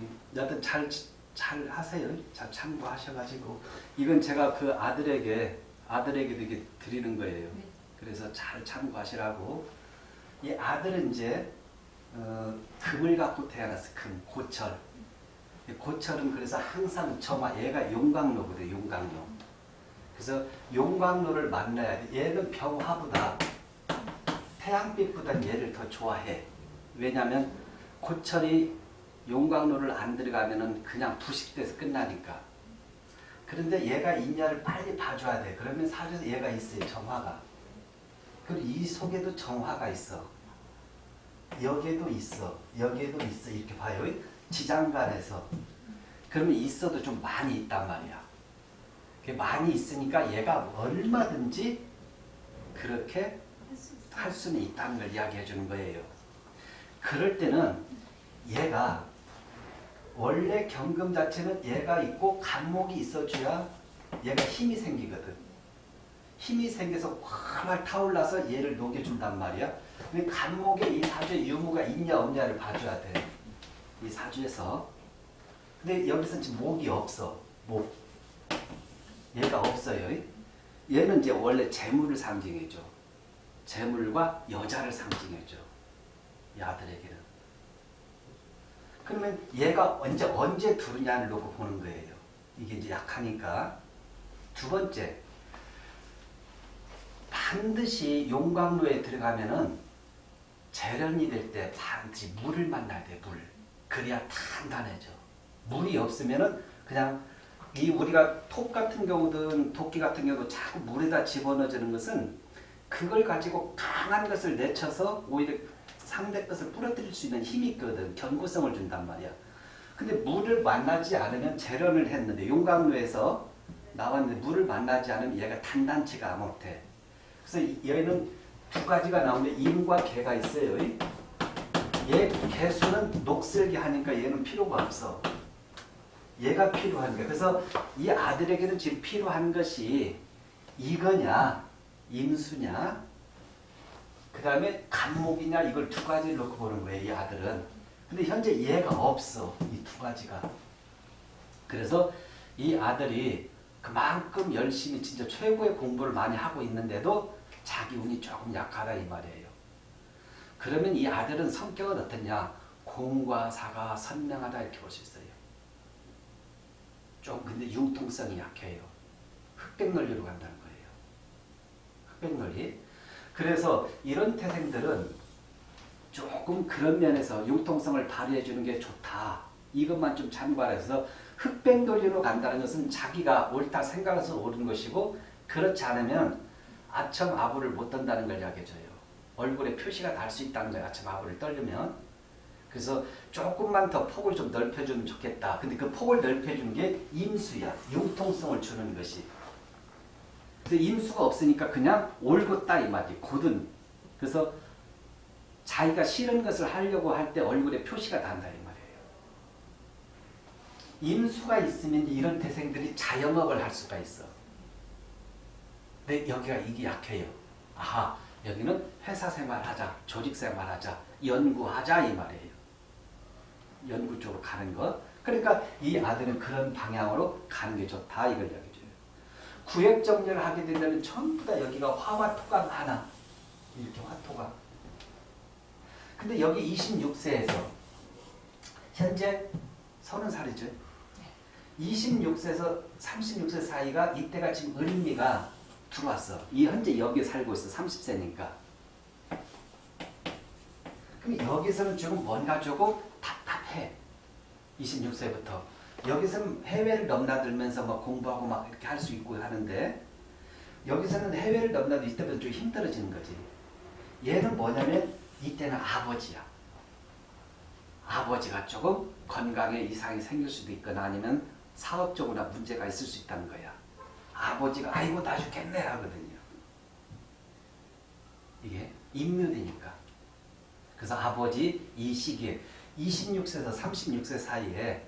음, 여튼 잘, 잘 하세요. 잘 참고하셔가지고. 이건 제가 그 아들에게, 아들에게도 이게 드리는 거예요. 네. 그래서 잘 참고하시라고. 이 아들은 이제, 어, 금을 갖고 태어났어. 금, 고철. 이 고철은 그래서 항상 정화, 얘가 용광로거든, 용광로. 그래서 용광로를 만나야 돼. 얘는 병화보다 태양빛보다 얘를 더 좋아해. 왜냐하면 고철이 용광로를 안 들어가면은 그냥 부식돼서 끝나니까. 그런데 얘가 인야를 빨리 봐줘야 돼. 그러면 사주에서 얘가 있어요. 정화가. 그리고 이 속에도 정화가 있어. 여기에도 있어. 여기에도 있어. 이렇게 봐요. 지장간에서. 그러면 있어도 좀 많이 있단 말이야. 많이 있으니까 얘가 얼마든지 그렇게. 할 수는 있다는 걸 이야기해 주는 거예요. 그럴 때는 얘가 원래 경금 자체는 얘가 있고 간목이 있어줘야 얘가 힘이 생기거든. 힘이 생겨서 활활 타올라서 얘를 녹여준단 말이야. 근데 간목에 이 사주에 유무가 있냐 없냐를 봐줘야 돼. 이 사주에서. 근데 여기서 지금 목이 없어. 목. 얘가 없어요. 얘는 이제 원래 재물을 상징해줘. 재물과 여자를 상징해줘. 이 아들에게는. 그러면 얘가 언제 언제 두느냐를 놓고 보는 거예요. 이게 이제 약하니까. 두 번째, 반드시 용광로에 들어가면은 재련이 될 때 반드시 물을 만나야 돼, 물. 그래야 단단해져. 물이 없으면은 그냥 이 우리가 톱 같은 경우든 도끼 같은 경우도 자꾸 물에다 집어넣어주는 것은 그걸 가지고 강한 것을 내쳐서 오히려 상대 것을 부러뜨릴 수 있는 힘이 있거든. 견고성을 준단 말이야. 근데 물을 만나지 않으면 재련을 했는데 용광로에서 나왔는데 물을 만나지 않으면 얘가 단단치가 못해. 그래서 이- 얘는 두 가지가 나오는데 임과 개가 있어요. 얘 개수는 녹슬게 하니까 얘는 필요가 없어. 얘가 필요한 거야. 그래서 이 아들에게는 지금 필요한 것이 이거냐, 임수냐, 그 다음에 간목이냐 이걸 두 가지를 놓고 보는 거예요. 이 아들은. 근데 현재 얘가 없어. 이 두 가지가. 그래서 이 아들이 그만큼 열심히 진짜 최고의 공부를 많이 하고 있는데도 자기 운이 조금 약하다 이 말이에요. 그러면 이 아들은 성격은 어떠냐? 공과 사가 선명하다 이렇게 볼 수 있어요. 좀 근데 융통성이 약해요. 흑백 논리로 간다는 거예요. 흑백 논리. 그래서 이런 태생들은 조금 그런 면에서 융통성을 발휘해 주는 게 좋다. 이것만 좀 참고해서 흑백 논리로 간다는 것은 자기가 옳다 생각해서 옳은 것이고 그렇지 않으면 아첨 아부를 못 떤다는 걸 이야기해줘요. 얼굴에 표시가 날 수 있다는 거예요. 아첨 아부를 떨려면. 그래서 조금만 더 폭을 좀 넓혀주면 좋겠다. 근데 그 폭을 넓혀주는 게 임수야. 융통성을 주는 것이. 임수가 없으니까 그냥 올곧다 이 말이 곧은. 그래서 자기가 싫은 것을 하려고 할 때 얼굴에 표시가 난다 이 말이에요. 임수가 있으면 이런 태생들이 자영업을 할 수가 있어. 근데 여기가 이게 약해요. 아하, 여기는 회사 생활하자, 조직 생활하자, 연구하자 이 말이에요. 연구 쪽으로 가는 것. 그러니까 이 아들은 그런 방향으로 가는 게 좋다 이걸 이야기해줘요. 구획 정리를 하게 되면 전부 다 여기가 화와 토가 많아. 이렇게 화토가. 근데 여기 26세에서 현재 30살이죠. 26세에서 36세 사이가 이때가 지금 을미가 들어왔어. 이 현재 여기에 살고 있어. 30세니까. 그럼 여기서는 조금 뭔가 조금 답답해. 26세부터. 여기서는 해외를 넘나들면서 막 공부하고 막 이렇게 할 수 있고 하는데 여기서는 해외를 넘나들 이때부터 좀 힘들어지는 거지. 얘는 뭐냐면 이때는 아버지야. 아버지가 조금 건강에 이상이 생길 수도 있거나 아니면 사업적으로 문제가 있을 수 있다는 거야. 아버지가 아이고 나 죽겠네 하거든요. 이게 임묘되니까. 그래서 아버지 이 시기에 26세에서 36세 사이에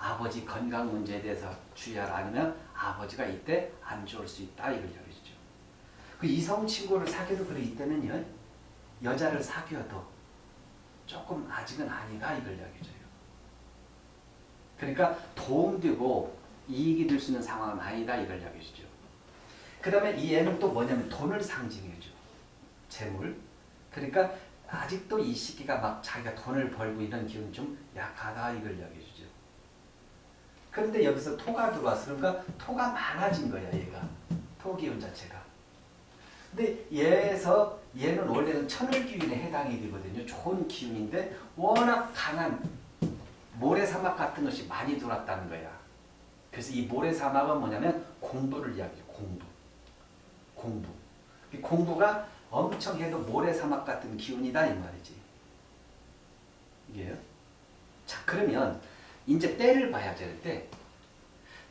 아버지 건강 문제에 대해서 주의하라 아니면 아버지가 이때 안 좋을 수 있다 이걸 얘기해주죠. 그 이성 친구를 사귀어도 그래 이때는요 여자를 사귀어도 조금 아직은 아니다 이걸 이야기해줘요. 그러니까 도움되고 이익이 될 수 있는 상황은 아니다 이걸 주죠. 그 다음에 이 애는 또 뭐냐면 돈을 상징해 줘. 재물. 그러니까 아직도 이 시기가 막 자기가 돈을 벌고 이런 기운이 좀 약하다 이걸 주죠. 그런데 여기서 토가 들어와서 그러니까 토가 많아진 거야 얘가. 토 기운 자체가. 근데 얘에서 얘는 원래는 천을기운에 해당이 되거든요. 좋은 기운인데 워낙 강한 모래사막 같은 것이 많이 들어왔다는 거야. 그래서 이 모래사막은 뭐냐면 공부를 이야기해요. 공부. 공부. 이 공부가 엄청 해도 모래사막 같은 기운이다 이 말이지. 이게요. 자 그러면 이제 때를 봐야 되는데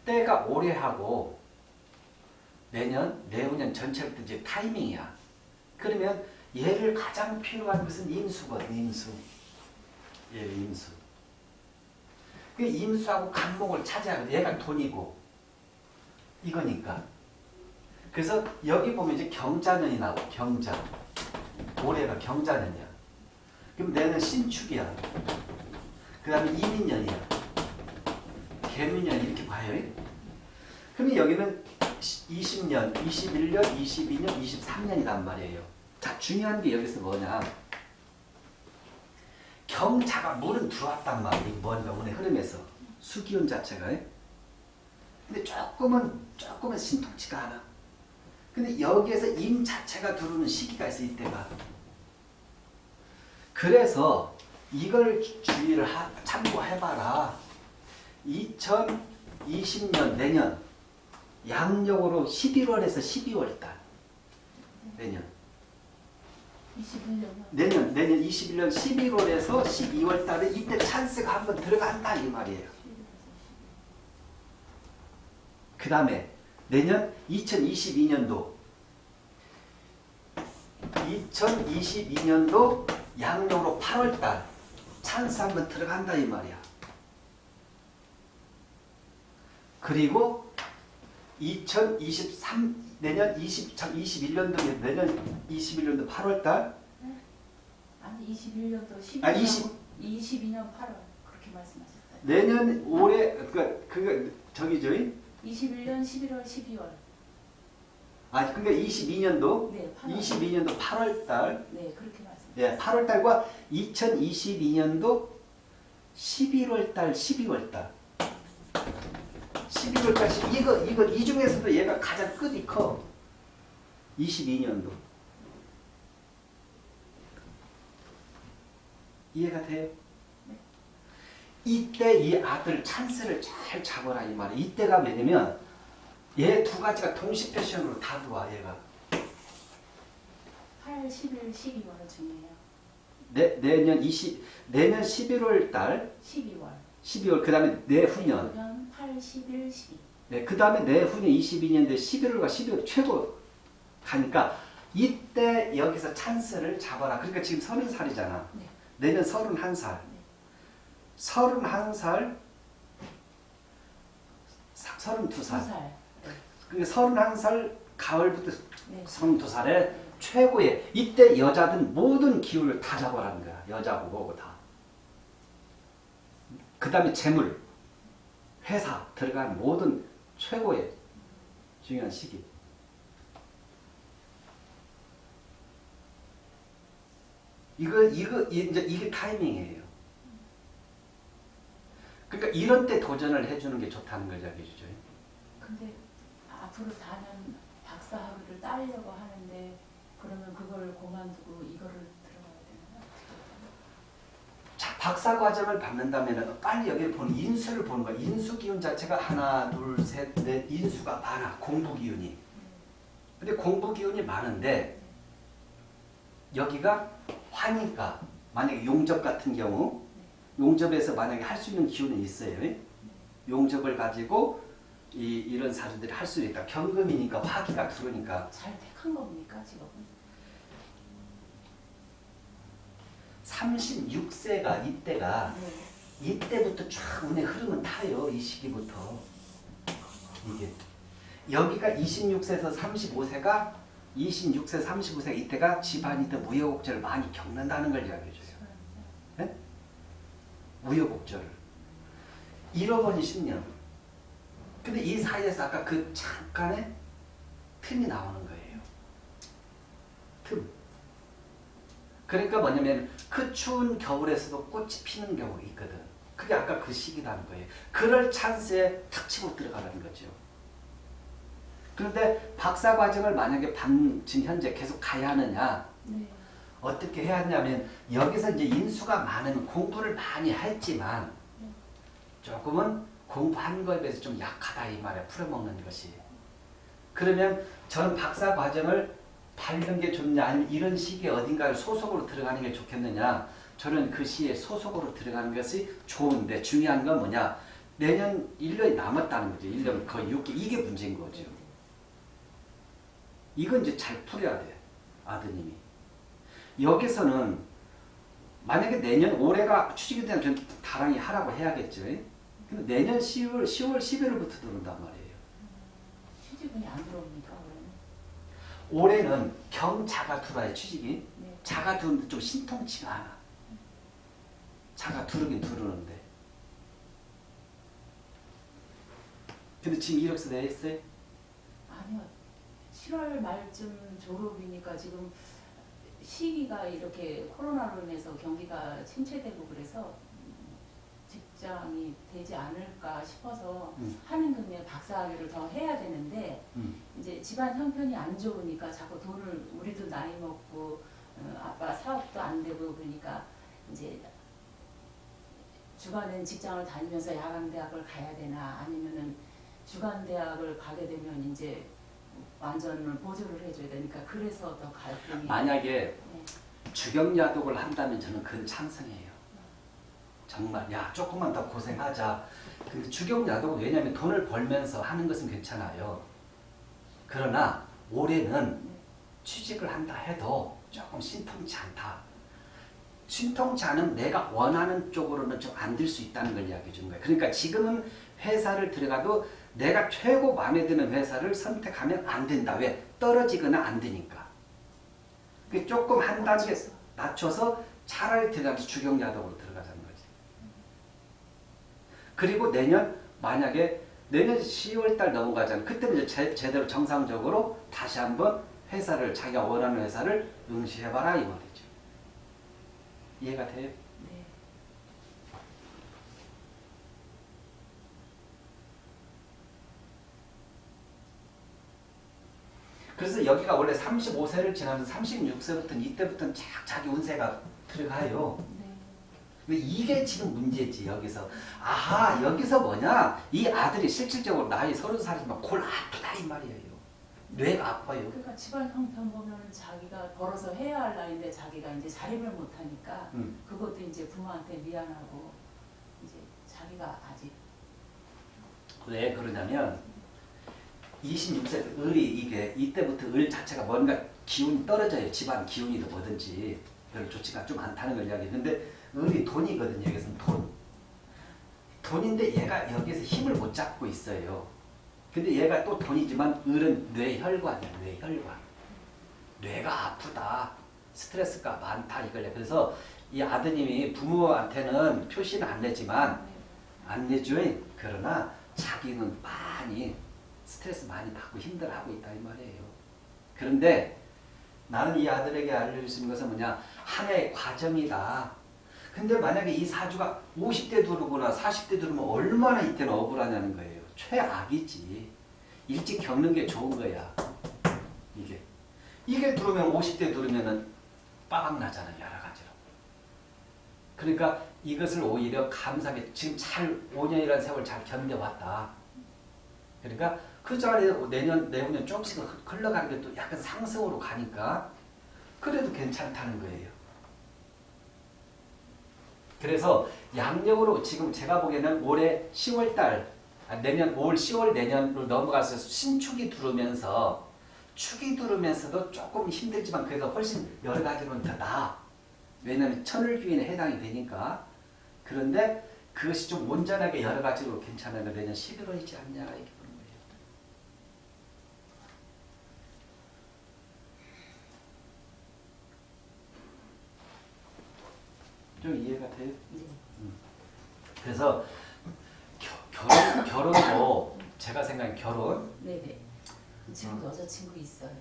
때가 올해 하고 내년, 내후년 전체를 또 이제 타이밍이야. 그러면 얘를 가장 필요한 것은 임수거든, 임수. 예, 임수. 그 임수하고 간목을 차지하거든. 얘가 돈이고. 이거니까. 그래서 여기 보면 이제 경자년이 나오고, 경자. 올해가 경자년이야. 그럼 내는 신축이야. 그 다음에 이민년이야. 개민년 이렇게 봐요. 그러면 여기는 20년, 21년, 22년, 23년이란 말이에요. 자, 중요한 게 여기서 뭐냐. 경자가 물은 들어왔단 말이에요. 뭔가 운의 흐름에서. 수기운 자체가. 근데 조금은, 조금은 신통치가 않아. 근데 여기에서 임 자체가 들어오는 시기가 있어, 이때가. 그래서 이걸 주의를 하, 참고해봐라. 2020년, 내년, 양력으로 11월에서 12월 달. 내년. 21년 내년, 내년 21년 11월에서 12월 달에 이때 찬스가 한번 들어간다 이 말이에요. 그 다음에 내년 2022년도 2022년도 양력으로 8월 달 찬스 한번 들어간다 이 말이야. 그리고 2023 내년 20 21년도 내년 21년도 8월 달? 아니 21년도 12년 아, 20 22년 8월 그렇게 말씀하셨어요. 내년 올해 그니까 그거 저기죠. 21년 11월 12월. 아 그러니까 22년도? 네 8월. 22년도 8월 달. 네 그렇게 말씀. 예, 8월 달과 2022년도 11월 달 12월 달 11월 달 이거 이거 이 중에서도 얘가 가장 끝이 커. 22년도 이해가 돼요? 이때 이 아들 찬스를 잘 잡아라 이 말이야. 이때가 뭐냐면 얘 두 가지가 동시 패션으로 다 들어와 얘가. 8, 11, 12월 중이에요. 내, 내년 20 내년 11월 달 12월. 12월 그 다음에 내후년 내후년 8, 11, 12. 네, 그 다음에 내후년 22년도에 11월과 12월 최고 가니까 이때 여기서 찬스를 잡아라. 그러니까 지금 30살이잖아. 네. 내년 31살. 네. 31살 32살. 두 살. 네. 그러니까 31살 가을부터 네. 32살에 네. 최고의 이때 여자든 모든 기운을 다 잡아라는 거야. 여자고 뭐고 다. 그 다음에 재물, 회사 들어간 모든 최고의 중요한 시기. 이거 이거 이제 이게 타이밍이에요. 그러니까 이런 때 도전을 해주는 게 좋다는 걸 이야기해주죠. 근데 앞으로 4년 박사학위를 따려고 하는데 그러면 그걸 그만두고 이거를 박사 과정을 받는다면 빨리 여기를 보는 인수를 보는 거야. 인수 기운 자체가 하나, 둘, 셋, 넷 인수가 많아. 공부 기운이. 근데 공부 기운이 많은데 여기가 화니까 만약에 용접 같은 경우 용접에서 만약에 할 수 있는 기운이 있어요. 용접을 가지고 이, 이런 사주들이 할 수 있다. 경금이니까 화기가 들어오니까 잘 택한 겁니까 직업은? 36세가 이때가 네. 이때부터 쫙 운의 흐름은 타요. 이 시기부터. 이게. 여기가 26세에서 35세가 26세, 35세 이때가 집안이 더 무효곡절을 많이 겪는다는 걸 이야기해줘요. 우여곡절을. 잃어버린 10년. 근데 이 사이에서 아까 그 잠깐의 틈이 나오는 거예요. 틈. 그러니까 뭐냐면 그 추운 겨울에서도 꽃이 피는 경우가 있거든. 그게 아까 그 시기라는 거예요. 그럴 찬스에 탁 치고 들어가라는 거죠. 그런데 박사 과정을 만약에 반, 지금 현재 계속 가야 하느냐, 네. 어떻게 해야 하냐면, 여기서 이제 인수가 많은 공부를 많이 했지만, 조금은 공부한 거에 비해서 좀 약하다 이 말에 풀어먹는 것이. 그러면 저는 박사 과정을 밟는 게 좋냐, 아니면 이런 시기에 어딘가에 소속으로 들어가는 게 좋겠느냐, 저는 그 시에 소속으로 들어가는 것이 좋은데, 중요한 건 뭐냐, 내년 1년이 남았다는 거죠. 1년 거의 6개. 이게 문제인 거죠. 이건 이제 잘 풀어야 돼. 아드님이. 여기서는 만약에 내년 올해가 추식이 되면 전 다랑이 하라고 해야겠죠. 근데 내년 10월, 10월, 11월부터 들어온단 말이에요. 취직운이 안 들어옵니까 그러면? 올해는 경자가 들어와요, 취직이. 네. 자가 들어오는데 좀 신통치가 않아. 자가 두르긴 두르는데. 근데 지금 이력서 내했어요? 아니요. 7월 말쯤 졸업이니까 지금 시기가 이렇게 코로나로 인해서 경기가 침체되고 그래서 음, 직장이 되지 않을까 싶어서 음. 하는 금에 박사학위를 더 해야 되는데 음. 이제 집안 형편이 안 좋으니까 자꾸 돈을 우리도 나이 먹고 어, 아빠 사업도 안 되고 그러니까 이제 주간엔 직장을 다니면서 야간 대학을 가야 되나 아니면은 주간 대학을 가게 되면 이제 완전을 보조를 해줘야 되니까 그래서 더 갈등이 만약에 네. 주경야독을 한다면 저는 그건 찬성이에요. 정말 야 조금만 더 고생하자. 그 주경야독은 왜냐하면 돈을 벌면서 하는 것은 괜찮아요. 그러나 올해는 네. 취직을 한다 해도 조금 신통치 않다. 신통치 않은 내가 원하는 쪽으로는 좀 안 될 수 있다는 걸 이야기해 주는 거예요. 그러니까 지금은 회사를 들어가도 내가 최고 마음에 드는 회사를 선택하면 안 된다. 왜? 떨어지거나 안 되니까. 그 조금 한 단계. 낮춰서 차라리 들어가면서 주경야독으로 들어가자는 거지. 그리고 내년 만약에 내년 10월 달 넘어가잖아. 그때는 이제 제, 제 대로 정상적으로 다시 한번 회사를 자기가 원하는 회사를 응시해봐라 이 말이죠. 이해가 돼요? 네. 그래서 여기가 원래 35세를 지나면서 36세부터는 이때부터는 쫙 자기 운세가 들어가요. 이게 지금 문제지 여기서? 아하 여기서 뭐냐? 이 아들이 실질적으로 나이 서른 살이지만 골 아프다 이 말이에요. 뇌가 아파요. 그러니까 집안 형편 보면 자기가 벌어서 해야 할 나이인데 자기가 이제 자립을 못하니까 음. 그것도 이제 부모한테 미안하고 이제 자기가 아직 왜 그러냐면 26세 을이 이게 이때부터 을 자체가 뭔가 기운이 떨어져요. 집안 기운이든 뭐든지. 별로 좋지가 좀 않다는 걸 이야기했는데 을이 돈이거든요. 여기서는 돈. 돈인데 얘가 여기서 힘을 못 잡고 있어요. 근데 얘가 또 돈이지만 을은 뇌혈관이야 뇌혈관. 뇌가 아프다. 스트레스가 많다 이걸 그래서 이 아드님이 부모한테는 표시는 안 내지만 안 내죠. 그러나 자기는 많이 스트레스 많이 받고 힘들어하고 있다 이 말이에요. 그런데 나는 이 아들에게 알려줄 수 있는 것은 뭐냐? 하나의 과정이다. 근데 만약에 이 사주가 50대 들어오거나 40대 들어오면 얼마나 이때는 억울하냐는 거예요. 최악이지. 일찍 겪는 게 좋은 거야. 이게. 이게 들어오면 50대 들어오면은 빠박 나잖아요. 여러 가지로. 그러니까 이것을 오히려 감사하게 지금 잘 5년이라는 세월 잘 견뎌왔다. 그러니까 그 자리에 내년 내후년 조금씩 흘러가는 게 또 약간 상승으로 가니까 그래도 괜찮다는 거예요. 그래서 양력으로 지금 제가 보기에는 올해 10월 달 아, 내년 올 10월 내년으로 넘어가서 신축이 들어오면서 축이 들어오면서도 조금 힘들지만 그래도 훨씬 여러 가지로는 더 나아. 왜냐하면 천을귀인에 해당이 되니까. 그런데 그것이 좀 온전하게 여러 가지로 괜찮으면 내년 11월이지 않냐 이렇게 보는 거예요. 좀 이해가 돼요? 네. 그래서 결혼 결혼도 제가 생각엔 결혼 네네. 지금 여자친구 있어요.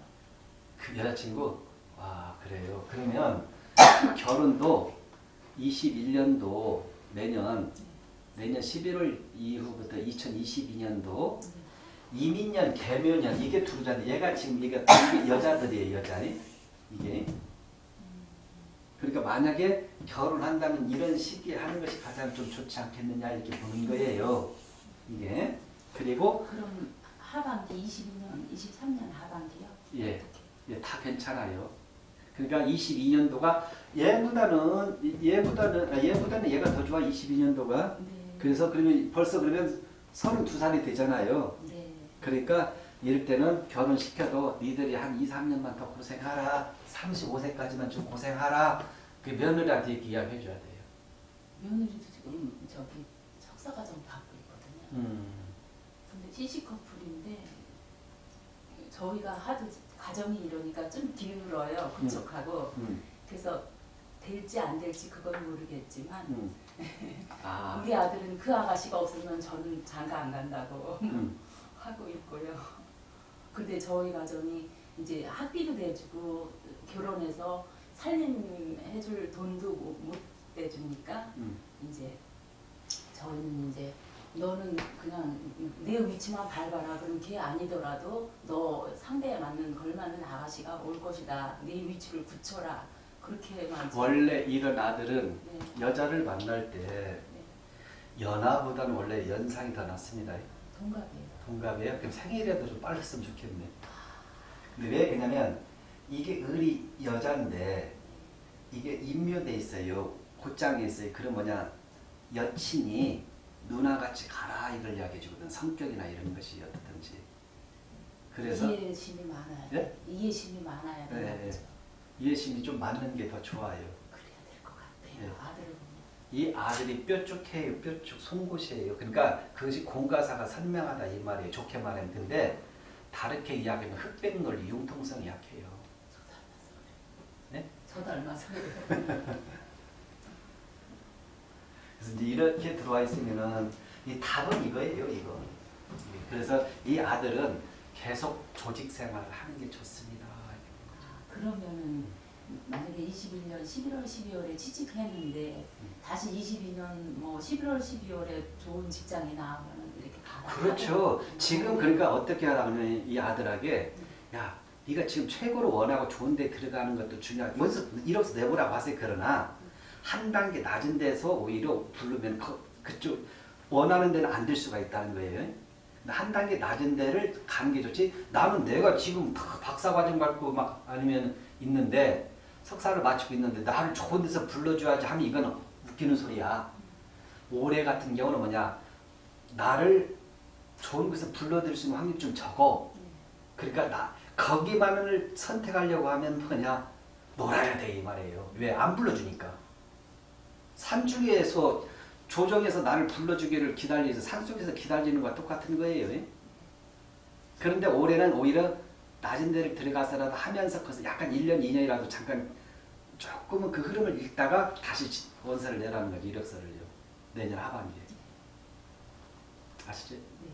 그 여자친구 와 그래요. 그러면 결혼도 21년도 내년 내년 11월 이후부터 2022년도 이민년 개묘년 이게 두루잖아요. 얘가 지금 얘가 여자들이에요 여자니 이게 그러니까 만약에 결혼한다면 이런 시기에 하는 것이 가장 좀 좋지 않겠느냐 이렇게 보는 거예요. 이게 그리고 그럼 하반기 22년, 23년 하반기요? 예, 예, 다 괜찮아요. 그러니까 22년도가 얘보다는 얘보다는 아, 얘보다는 얘가 더 좋아 22년도가. 네. 그래서 그러면 벌써 그러면 32살이 되잖아요. 네. 그러니까 이럴 때는 결혼시켜도 니들이 한 2, 3년만 더 고생하라. 35세까지만 좀 고생하라. 그 며느리한테 이야기해 줘야 돼요. 며느리도 지금 저기 석사과정 받고 있거든요. 음. 근데 시식 커플인데 저희가 하도 가정이 이러니까 좀 기울어요 그쪽하고 음. 그래서 될지 안 될지 그건 모르겠지만 음. 아. 우리 아들은 그 아가씨가 없으면 저는 장가 안 간다고 음. 하고 있고요. 근데 저희 가정이 이제 학비도 내주고 결혼해서 살림 해줄 돈도 못, 못 대주니까 음. 이제 저희는 이제 너는 그냥 내 위치만 밟아라. 그럼 걔 아니더라도 너 상대에 맞는 걸맞는 아가씨가 올 것이다. 네 위치를 굳혀라. 그렇게만 원래 이런 아들은 네, 여자를 만날 때 네. 연하보다는 원래 연상이 더 낫습니다. 동갑이에요. 동갑이에요? 그럼 생일에도 좀 빨랐으면 좋겠네. 근데 왜 그러냐면 이게 을이 여자인데 이게 인묘돼 있어요. 곧장에 있어요. 그럼 뭐냐 여친이 누나같이 가라 이걸 이야기해 주거든. 성격이나 이런 것이 어떻든지. 그래서 이해심이 많아요. 예? 이해심이 많아야 네, 되는 네. 거죠. 이해심이 좀 맞는 게더 좋아요. 그래야 될 것 같아요. 네. 아들은 이 아들이 뼈쪽해요. 뼈쪽 송곳이에요. 그러니까 그것이 공가사가 선명하다 이 말이에요. 좋게 근데 다르게 이야기하면 흑백 논리 융통성이 약해요. 저 닮아서 그래요. 저 닮아서 그래요. 그래서 이제 이렇게 들어와 있으면은 이 답은 이거예요, 이거. 그래서 이 아들은 계속 조직 생활을 하는 게 좋습니다. 아, 그러면은 만약에 21년 11월 12월에 취직했는데 음. 다시 22년 뭐 11월 12월에 좋은 직장에 나오면 이렇게 가라. 그렇죠. 지금 그러니까 어떻게 하라면 이 아들에게 야, 네가 지금 최고로 원하고 좋은 데 들어가는 것도 중요하고 먼저 이력서 내보라고 하세요. 그러나 한 단계 낮은 데서 오히려 부르면 그, 그쪽 원하는 데는 안 될 수가 있다는 거예요. 한 단계 낮은 데를 가는 게 좋지. 나는 내가 지금 다 박사과정 받고 막 아니면 있는데 석사를 마치고 있는데 나를 좋은 데서 불러줘야지 하면 이건 웃기는 소리야. 올해 같은 경우는 뭐냐 나를 좋은 곳에 불러들일 수 있는 확률이 좀 적어. 그러니까 나 거기만을 선택하려고 하면 뭐냐 놀아야 돼 이 말이에요. 왜 안 불러주니까. 산중에서 조정해서 나를 불러주기를 기다리서 산속에서 기다리는 거와 똑같은 거예요. 예? 그런데 올해는 오히려 낮은 데를 들어가서라도 하면서 거기서 약간 1년, 2년이라도 잠깐 조금은 그 흐름을 읽다가 다시 지- 원서를 내라는 거죠. 이력서를요. 내년 하반기에. 아시죠? 네,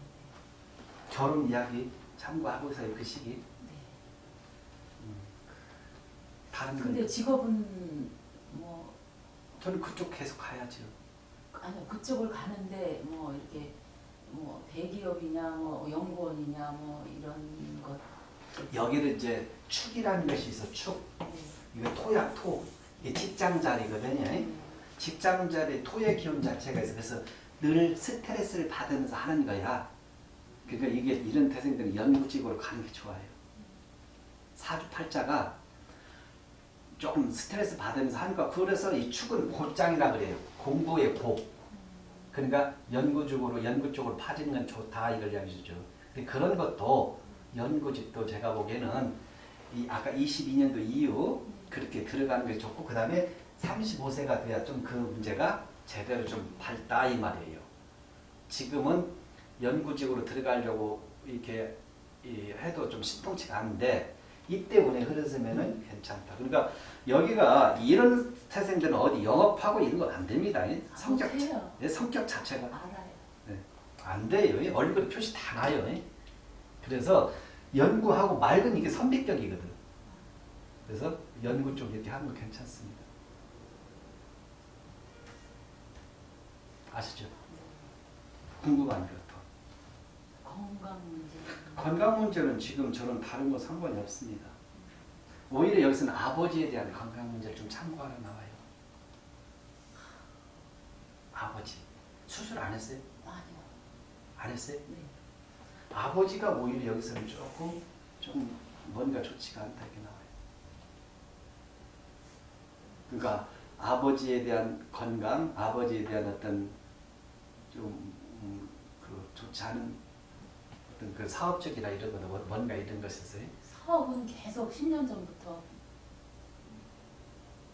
결혼 이야기 참고하고서요. 그 시기. 네. 다른 건 근데 직업은 뭐 저는 그쪽 계속 가야죠. 아니요 그쪽을 가는데 뭐 이렇게 뭐 대기업이냐 뭐 연구원이냐 뭐 이런 것. 여기는 이제 축이라는 것이 있어. 축. 네. 이거 토야 토. 이게 직장 자리거든요. 네. 직장 자리 토의 기운 자체가 있어. 그래서 늘 스트레스를 받으면서 하는 거야. 그러니까 이게 이런 태생들은 연구직으로 가는 게 좋아요. 사주팔자가 조금 스트레스 받으면서 거. 그래서 이 축은 곧장이라 그래요. 공부의 고. 그러니까 연구적으로 연구 쪽으로 파지는 건 좋다 이걸 이야기해주죠. 근데 그런 것도 연구직도 제가 보기에는 이 아까 22년도 이후 그렇게 들어가는 게 좋고 그 다음에 35세가 돼야 좀 그 문제가 제대로 좀 밝다 이 말이에요. 지금은 연구직으로 들어가려고 이렇게 이 해도 좀 신통치가 않은데 이때 운에 흐르면은 괜찮다. 그러니까 여기가 이런 태생들은 어디 영업하고 이런 건 안 됩니다. 이 성격 아, 해요. 예, 성격 자체가. 네. 안 돼요. 얼굴 표시 다 나요. 그래서 연구하고 맑은 이게 선비격이거든. 그래서 연구 쪽 이렇게 하는 거 괜찮습니다. 아시죠? 궁금한 것 더. 건강 문제. 건강 문제는 지금 저는 다른 거 상관이 없습니다. 오히려 여기서는 아버지에 대한 건강 문제를 좀 참고하러 나와요. 아버지 수술 안 했어요? 아니요. 안 했어요? 네. 아버지가 오히려 여기서는 조금 좀 뭔가 좋지가 않다 이렇게 나와요. 그러니까 아버지에 대한 건강, 아버지에 대한 어떤 좀 음, 그 좋지 않은 어떤 그 사업적이나 이런 거나 뭐- 뭔가 이런 것에서요. 사업은 계속 10년 전부터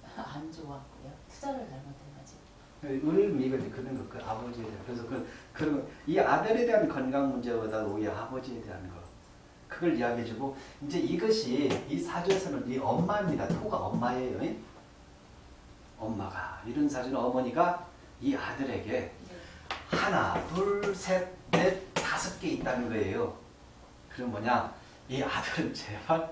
안 좋았고요. 투자를 잘못해가지고. 의미가 그런 거, 그 아버지에 대한 그래서 그 그런 이 아들에 대한 건강 문제보다 오히려 아버지에 대한 거 그걸 이야기해주고 이제 이것이 이 사주에서는 이 엄마입니다. 토가 엄마예요. 예? 엄마가 이런 사주는 어머니가 이 아들에게 네. 하나, 둘, 셋, 넷, 다섯 개 있다는 거예요. 그럼 뭐냐? 이 아들은 제발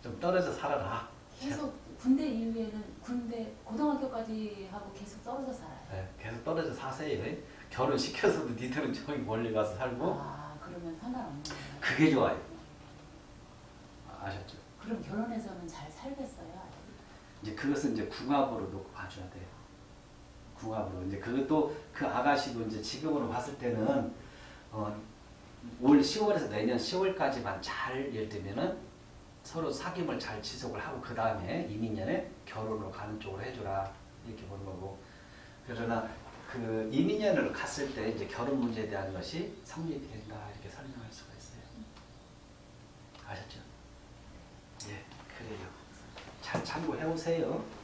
좀 떨어져 살아라. 계속 군대 이후에는 군대 고등학교까지 하고 계속 떨어져 살아요. 네, 계속 떨어져 사세요. 예? 결혼 시켜서도 니들은 저기 멀리 가서 살고 아 그러면 상관없는 거예요. 그게 좋아요. 아셨죠? 그럼 결혼해서는 잘 살겠어요? 이제 그것은 이제 궁합으로 놓고 봐줘야 돼요. 궁합으로 이제 그것도 그 아가씨도 이제 지금으로 봤을 때는 어, 올 10월에서 내년 10월까지만 잘 예를 들면은 서로 사귐을 잘 지속을 하고 그 다음에 이민년에 결혼으로 가는 쪽으로 해줘라 이렇게 보는 거고 그러나 그 이민년으로 갔을 때 이제 결혼 문제에 대한 것이 성립이 된다 이렇게 설명할 수가 있어요. 아셨죠? 예, 그래요. 잘 참고해 오세요. 음.